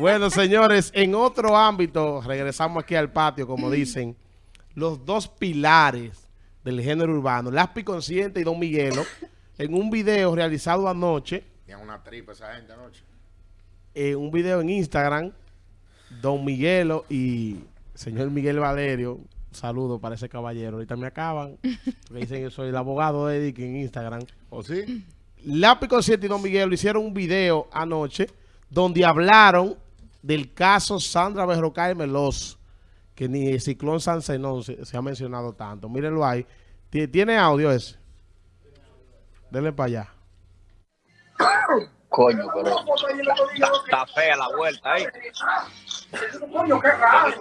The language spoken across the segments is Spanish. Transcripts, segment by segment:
Bueno, señores, en otro ámbito, regresamos aquí al patio, como dicen, los dos pilares del género urbano, Laspi Consciente y Don Miguelo, en un video realizado anoche. Tenían una tripa esa gente anoche. En un video en Instagram, Don Miguelo y señor Miguel Valerio, saludo para ese caballero. Ahorita me acaban, porque dicen que soy el abogado de Edic en Instagram. ¿O sí? Lápiz Consciente y Don Miguelo hicieron un video anoche donde hablaron del caso Sandra Berrocal Melos, que ni el ciclón San Zenón se, se, ha mencionado tanto. Mírenlo ahí. ¿Tiene audio ese? Denle para allá. Coño, pero está fea la vuelta ahí.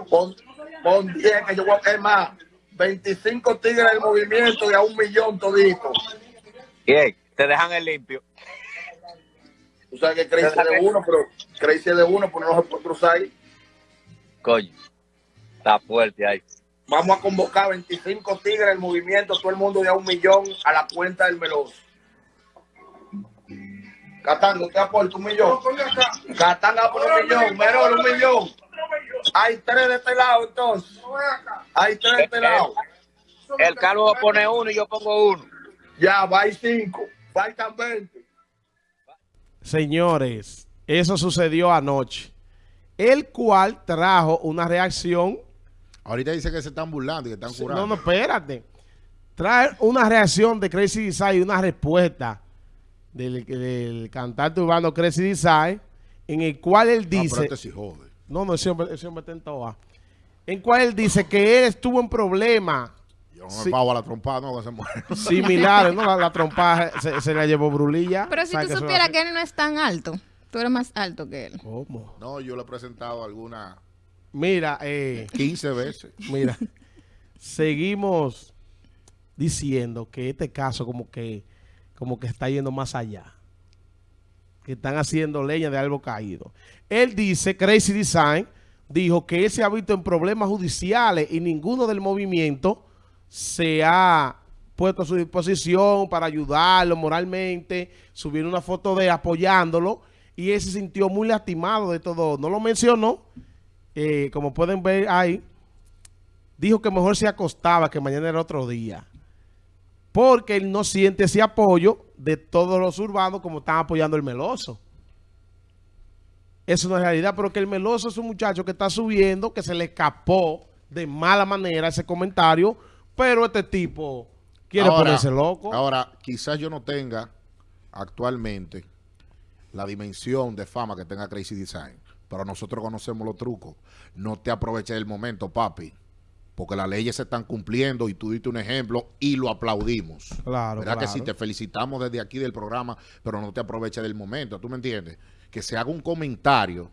Pon, pon 10 que yo voy a es más 25 tigres del movimiento y a un millón todito. Bien, te dejan el limpio. Tú sabes que Crazy de uno, pero Crazy de uno, pero no se puede cruzar ahí. Coño, está fuerte ahí. Vamos a convocar 25 tigres del movimiento, todo el mundo de a un millón a la cuenta del Meloso. Catán, ¿te aporta un millón? Catán va por un millón, Merol un millón. Hay tres de este lado entonces. Hay tres de este lado. El Carlos pone uno y yo pongo uno. Ya, va y cinco. Faltan 20. Señores, eso sucedió anoche. El cual trajo una reacción. Ahorita dice que se están burlando y que están curando. No, no, espérate. Trae una reacción de Crazy Design y una respuesta del, del cantante urbano Crazy Design, en el cual él dice... No, pero este sí jode. No, no, ese hombre, ese hombre está en toa. En cual él dice que él estuvo en problemas. No me sí. pago a la trompada, no, que se muere. Similares, ¿no? La, la trompada se, se, la llevó Brulilla. Pero si tú supieras que él no es tan alto. Tú eres más alto que él. ¿Cómo? No, yo le he presentado alguna... Mira, eh... 15 veces. Mira, seguimos diciendo que este caso como que como que está yendo más allá. Que están haciendo leña de algo caído. Él dice, Crazy Design, dijo que él se ha visto en problemas judiciales y ninguno del movimiento se ha puesto a su disposición para ayudarlo moralmente, subir una foto de apoyándolo y él se sintió muy lastimado de todo. No lo mencionó, eh, como pueden ver ahí, dijo que mejor se acostaba, que mañana era otro día porque él no siente ese apoyo de todos los urbanos como están apoyando el Meloso. Es realidad, pero que el Meloso es un muchacho que está subiendo, que se le escapó de mala manera ese comentario, pero este tipo quiere ahora, ponerse loco. Ahora, quizás yo no tenga actualmente la dimensión de fama que tenga Crazy Design, pero nosotros conocemos los trucos. No te aproveches del momento, papi porque las leyes se están cumpliendo y tú diste un ejemplo y lo aplaudimos. Claro, ¿Verdad claro. que sí? Te felicitamos desde aquí del programa, pero no te aproveches del momento, ¿tú me entiendes? Que se haga un comentario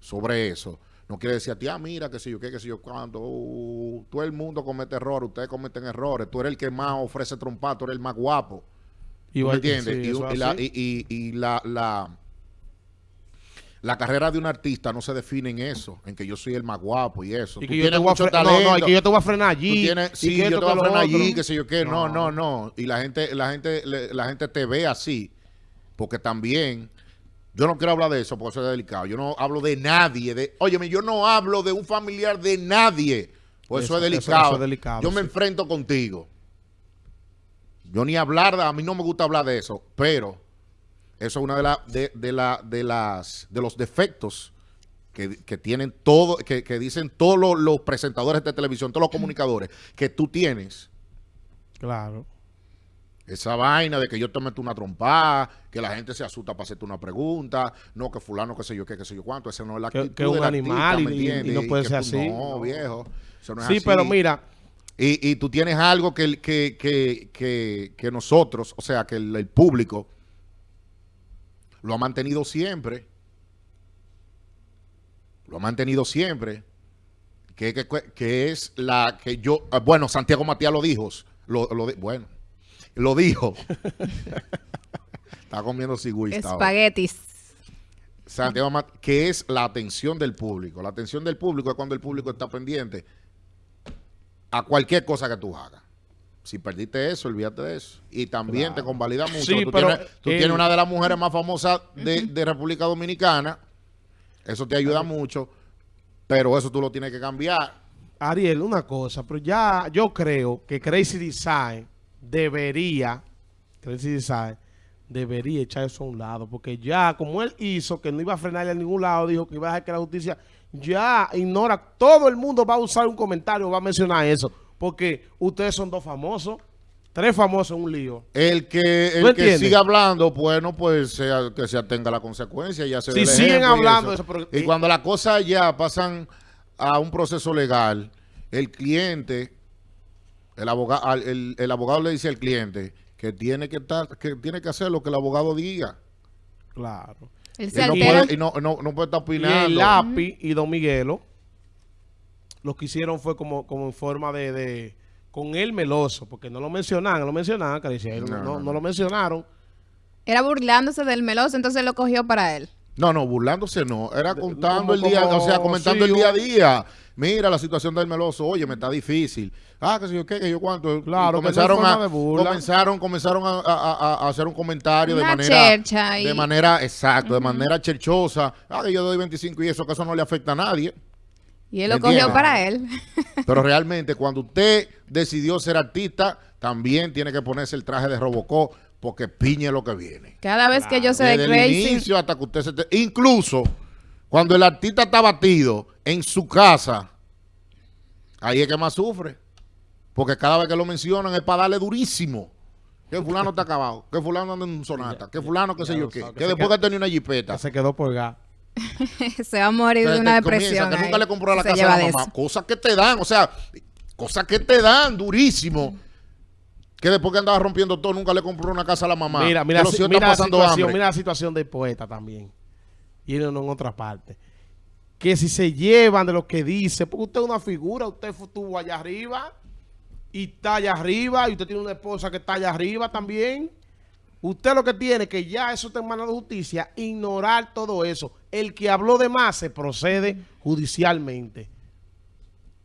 sobre eso. No quiere decir a ti, ah, mira, que sé yo qué, que sé yo cuánto. Uh, todo el mundo comete errores, ustedes cometen errores. Tú eres el que más ofrece trompa, tú eres el más guapo. ¿Tú me entiendes? Sí, y, y, la, y, y, y la, la la carrera de un artista no se define en eso, en que yo soy el más guapo y eso. Y que, yo te, voy a no, no, y que yo te voy a frenar allí. Tienes, sí, yo te voy a frenar allí, sé yo qué. No, no, no. Y la gente, la gente, la gente te ve así, porque también, yo no quiero hablar de eso, porque eso es delicado. Yo no hablo de nadie. De, óyeme, yo no hablo de un familiar de nadie, pues eso, eso, es, delicado. Eso, eso es delicado. Yo me enfrento contigo. Yo ni hablar, a mí no me gusta hablar de eso, pero eso es una de, la, de, de, la, de, las, de los defectos que, que tienen todo, que, que dicen todos los, los, presentadores de televisión, todos los comunicadores, que tú tienes. Claro. Esa vaina de que yo te meto una trompada, que la gente se asusta para hacerte una pregunta, no, que fulano, qué sé yo, qué, qué sé yo cuánto, esa no es la que, que un animal artista, y, y, no puede ser tú, así. No, viejo. Eso no es sí, así. pero mira. Y, y, tú tienes algo que, que, que, que, que nosotros, o sea, que el, el público lo ha mantenido siempre. Lo ha mantenido siempre. Que, que, que es la que yo... Bueno, Santiago Matías lo dijo. Lo, lo, bueno, lo dijo. Está comiendo cigüista. Espaguetis. Santiago que es la atención del público. La atención del público es cuando el público está pendiente a cualquier cosa que tú hagas. Si perdiste eso, olvídate de eso. Y también claro. te convalida mucho. Sí, tú pero tienes, tú tienes una de las mujeres más famosas de, de, República Dominicana. Eso te ayuda mucho, pero eso tú lo tienes que cambiar. Ariel, una cosa, pero ya yo creo que Crazy Design debería, Crazy Design, debería echar eso a un lado, porque ya como él hizo que no iba a frenarle a ningún lado, dijo que iba a dejar que la justicia ya ignora, todo el mundo va a usar un comentario, va a mencionar eso, porque ustedes son dos famosos, tres famosos en un lío. El que, ¿Tú el que siga hablando, bueno, pues sea- que se atenga a la consecuencia. Ya se Si siguen y hablando de eso, pero- y cuando las cosas ya pasan a un proceso legal, el cliente, el abogado, el, el abogado le dice al cliente que tiene que estar, que tiene que hacer lo que el abogado diga. Claro. Él Y no puede, y no, no, no puede estar Y el lápiz y Don Miguelo, lo que hicieron fue como, como en forma de, de- con el meloso, porque no lo mencionaban, no lo mencionaban, no, no no. lo mencionaron. Era burlándose del meloso, entonces lo cogió para él. No, no, burlándose no. Era contando el día, o sea, comentando sí, el día a día. Mira la situación del meloso. Oye, me está difícil. Ah, que sé yo qué, que yo cuánto. Claro, no comenzaron a, de burla. comenzaron, comenzaron a, a- a- hacer un comentario de manera, y- de manera, exacto, de manera cherchosa. Ah, que yo doy 25 y eso, que eso no le afecta a nadie. Y él lo ¿Entiendes? cogió para él. Pero realmente, cuando usted decidió ser artista, también tiene que ponerse el traje de Robocop, porque piñe lo que viene. Cada vez que yo sé de Desde el Crazy, inicio hasta que usted se... te- Incluso cuando el artista está batido en su casa, ahí es que más sufre. Porque cada vez que lo mencionan es para darle durísimo. Que fulano está acabado, que fulano anda en un sonata, que fulano qué sé yo qué, que que se después que tenía una jipeta. que se quedó por gas. se va a morir de una comienza, depresión. que nunca ahí. le compró la Se casa lleva a la de mamá. eso. Cosas que te dan, o sea, cosas que te dan durísimo. Que después que andaba rompiendo todo, nunca le compró una casa a la mamá. Mira, mira, si- mira la situación, mira la situación del poeta también. Y no en otra parte. Que si se llevan de lo que dice, porque usted es una figura, usted estuvo allá arriba y está allá arriba y usted tiene una esposa que está allá arriba también. Usted lo que tiene que ya eso está en manos de justicia, ignorar todo eso. El que habló de más se procede judicialmente.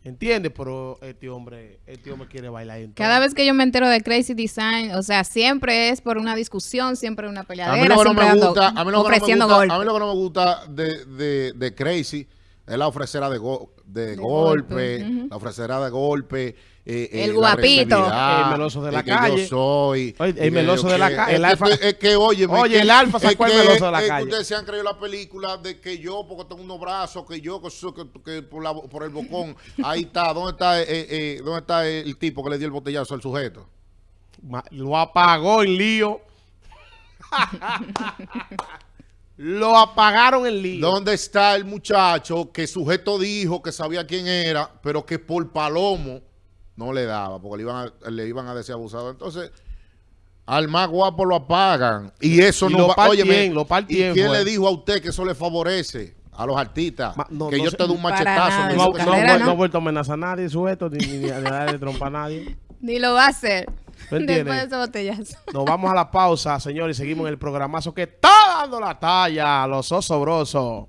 ¿Entiende? Pero este hombre, este hombre quiere bailar. en todo. Cada vez que yo me entero de Crazy Design, o sea, siempre es por una discusión, siempre una peleadera, lo que no siempre me dando- gusta, a mí lo que no me gusta, a mí lo que no me gusta de, de, de Crazy es la ofrecera de, go- de, De golpe, la ofrecera de golpe, eh, eh, El guapito. El meloso de la calle. yo soy. Oye, el que meloso de la calle, Es el que, alfa- es que, oye, Oye, el alfa sacó el meloso de la calle. ustedes se han creído la película de que yo, porque tengo unos brazos, que yo, que, so- que- que por, la- por el bocón, ahí está, ¿dónde está, eh, eh, ¿dónde está el tipo que le dio el botellazo al sujeto? Ma- Lo apagó en lío. lo apagaron en lío. ¿Dónde está el muchacho que sujeto dijo que sabía quién era, pero que por palomo no le daba, porque le iban a, le iban a decir abusado? Entonces, al más guapo lo apagan. Y eso Y no lo va... partien, óyeme, lo partien, ¿Y quién le dijo a usted que eso le favorece a los artistas? Ma- no, que no yo te doy un machetazo. nada, no, no, no- carrera, no, ¿no? no ha vuelto a amenazar a nadie, sujeto, ni a darle trompa a nadie. Ni lo va a hacer. Después de ese botellazo. Nos vamos a la pausa, señores, y seguimos en el programazo que está dando la talla los osobrosos.